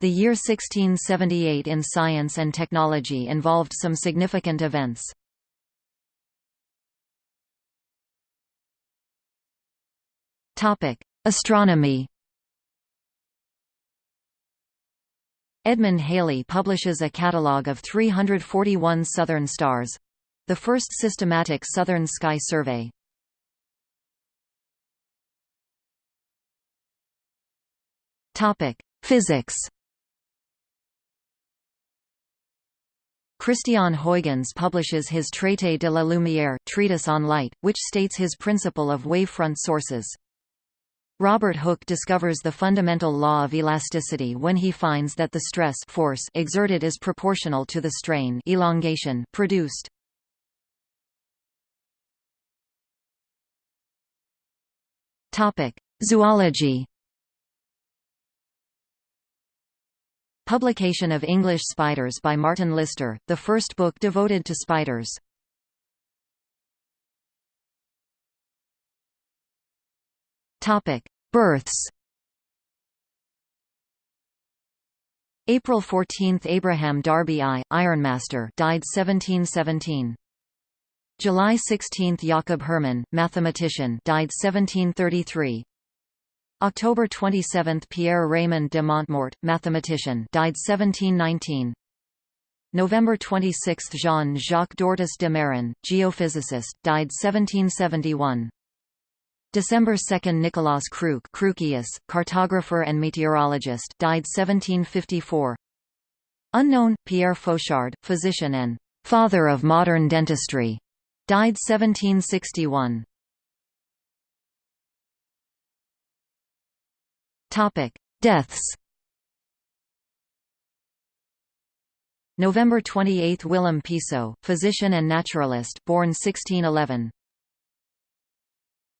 The year 1678 in science and technology involved some significant events. Astronomy Edmund Halley publishes a catalogue of 341 southern stars—the first systematic southern sky survey. Physics Christian Huygens publishes his Traité de la Lumière treatise on light, which states his principle of wavefront sources. Robert Hooke discovers the fundamental law of elasticity when he finds that the stress force exerted is proportional to the strain elongation produced. Topic: Zoology. Publication of English Spiders by Martin Lister, the first book devoted to spiders. Topic: Births. April 14, Abraham Darby I, Ironmaster, died 1717. July 16, Jakob Hermann, mathematician, died 1733. October 27, Pierre Raymond de Montmort, mathematician, died 1719. November 26, Jean-Jacques d'Ortous de Mairan, geophysicist, died 1771. December 2 Nicolaas Kruik cartographer and meteorologist died 1754 Unknown, Pierre Fauchard, physician and «father of modern dentistry», died 1761 Deaths November 28 Willem Piso, physician and naturalist born 1611